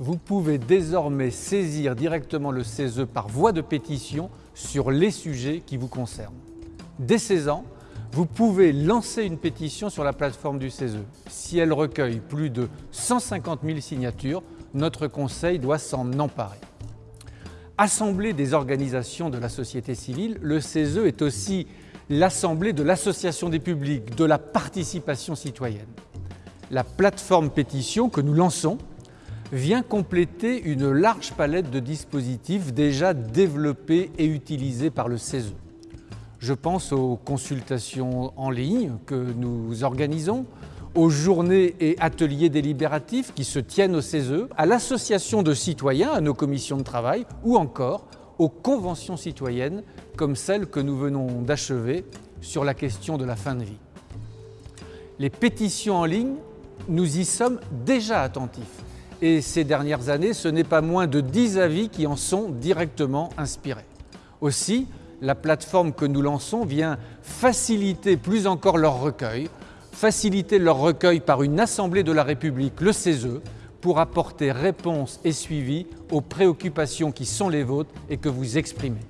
vous pouvez désormais saisir directement le CESE par voie de pétition sur les sujets qui vous concernent. Dès 16 ans, vous pouvez lancer une pétition sur la plateforme du CESE. Si elle recueille plus de 150 000 signatures, notre Conseil doit s'en emparer. Assemblée des organisations de la société civile, le CESE est aussi l'assemblée de l'association des publics, de la participation citoyenne. La plateforme pétition que nous lançons vient compléter une large palette de dispositifs déjà développés et utilisés par le CESE. Je pense aux consultations en ligne que nous organisons, aux journées et ateliers délibératifs qui se tiennent au CESE, à l'association de citoyens, à nos commissions de travail ou encore aux conventions citoyennes comme celle que nous venons d'achever sur la question de la fin de vie. Les pétitions en ligne, nous y sommes déjà attentifs et ces dernières années, ce n'est pas moins de 10 avis qui en sont directement inspirés. Aussi, la plateforme que nous lançons vient faciliter plus encore leur recueil, faciliter leur recueil par une Assemblée de la République, le CESE, pour apporter réponse et suivi aux préoccupations qui sont les vôtres et que vous exprimez.